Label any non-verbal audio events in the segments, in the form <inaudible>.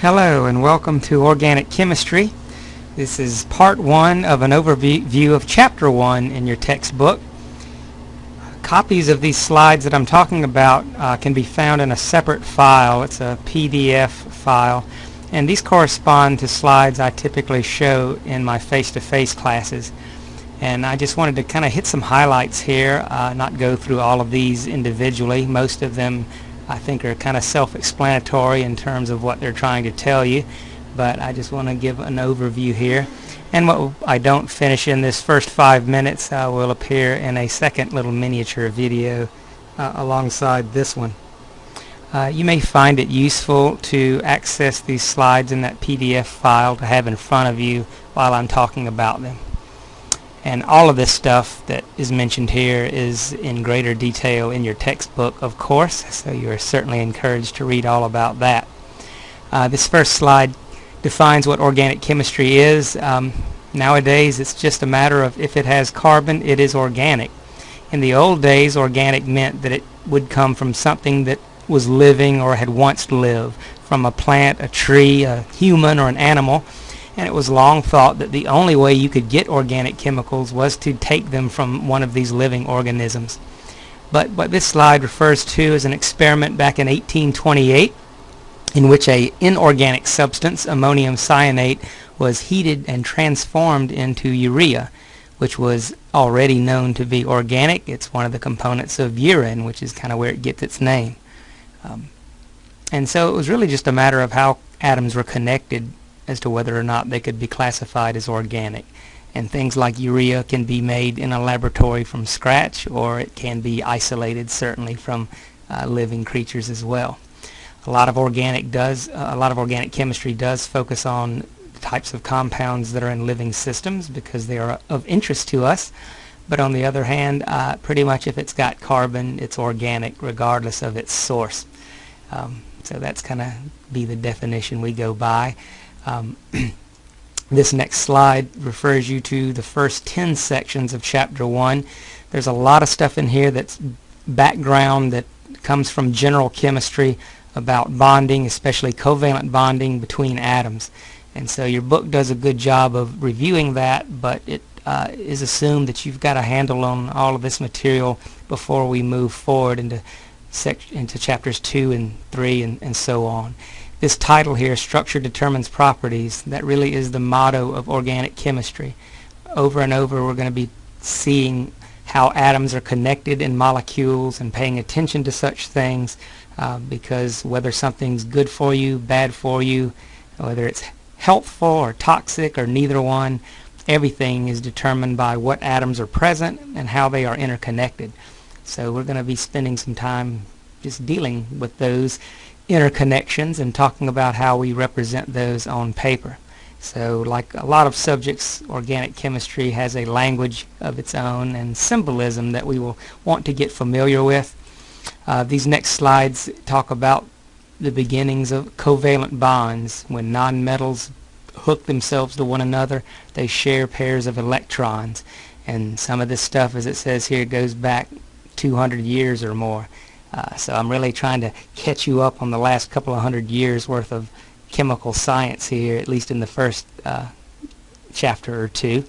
Hello and welcome to Organic Chemistry. This is part one of an overview of chapter one in your textbook. Copies of these slides that I'm talking about uh, can be found in a separate file. It's a PDF file and these correspond to slides I typically show in my face-to-face -face classes and I just wanted to kind of hit some highlights here, uh, not go through all of these individually. Most of them I think are kind of self-explanatory in terms of what they're trying to tell you but I just want to give an overview here and what I don't finish in this first five minutes uh, will appear in a second little miniature video uh, alongside this one. Uh, you may find it useful to access these slides in that PDF file to have in front of you while I'm talking about them and all of this stuff that is mentioned here is in greater detail in your textbook of course so you are certainly encouraged to read all about that. Uh, this first slide defines what organic chemistry is. Um, nowadays it's just a matter of if it has carbon it is organic. In the old days organic meant that it would come from something that was living or had once lived from a plant, a tree, a human or an animal and it was long thought that the only way you could get organic chemicals was to take them from one of these living organisms. But what this slide refers to is an experiment back in 1828 in which a inorganic substance, ammonium cyanate, was heated and transformed into urea, which was already known to be organic. It's one of the components of urine, which is kind of where it gets its name. Um, and so it was really just a matter of how atoms were connected as to whether or not they could be classified as organic. And things like urea can be made in a laboratory from scratch or it can be isolated certainly from uh, living creatures as well. A lot of organic does uh, a lot of organic chemistry does focus on types of compounds that are in living systems because they are of interest to us. But on the other hand, uh, pretty much if it's got carbon, it's organic regardless of its source. Um, so that's kind of be the definition we go by. Um, <clears throat> this next slide refers you to the first 10 sections of chapter 1. There's a lot of stuff in here that's background that comes from general chemistry about bonding, especially covalent bonding between atoms. And so your book does a good job of reviewing that, but it uh, is assumed that you've got a handle on all of this material before we move forward into, into chapters 2 and 3 and, and so on this title here, Structure Determines Properties, that really is the motto of organic chemistry. Over and over we're going to be seeing how atoms are connected in molecules and paying attention to such things uh, because whether something's good for you, bad for you, whether it's helpful or toxic or neither one, everything is determined by what atoms are present and how they are interconnected. So we're going to be spending some time just dealing with those interconnections and talking about how we represent those on paper. So like a lot of subjects, organic chemistry has a language of its own and symbolism that we will want to get familiar with. Uh, these next slides talk about the beginnings of covalent bonds. When nonmetals hook themselves to one another, they share pairs of electrons. And some of this stuff, as it says here, goes back 200 years or more. Uh, so I'm really trying to catch you up on the last couple of hundred years worth of chemical science here, at least in the first uh, chapter or two.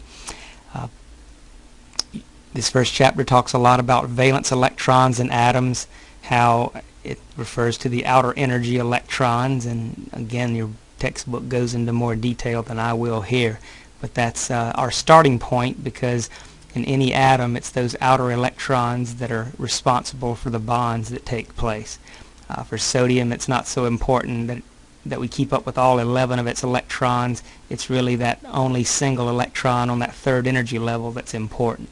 Uh, this first chapter talks a lot about valence electrons and atoms, how it refers to the outer energy electrons, and again your textbook goes into more detail than I will here. But that's uh, our starting point because in any atom it's those outer electrons that are responsible for the bonds that take place. Uh, for sodium it's not so important that that we keep up with all 11 of its electrons. It's really that only single electron on that third energy level that's important.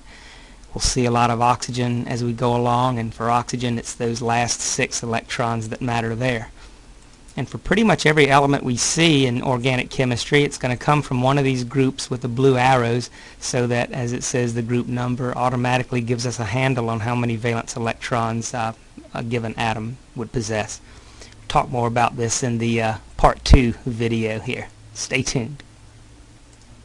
We'll see a lot of oxygen as we go along and for oxygen it's those last six electrons that matter there. And for pretty much every element we see in organic chemistry, it's going to come from one of these groups with the blue arrows so that, as it says, the group number automatically gives us a handle on how many valence electrons uh, a given atom would possess. We'll talk more about this in the uh, part 2 video here. Stay tuned.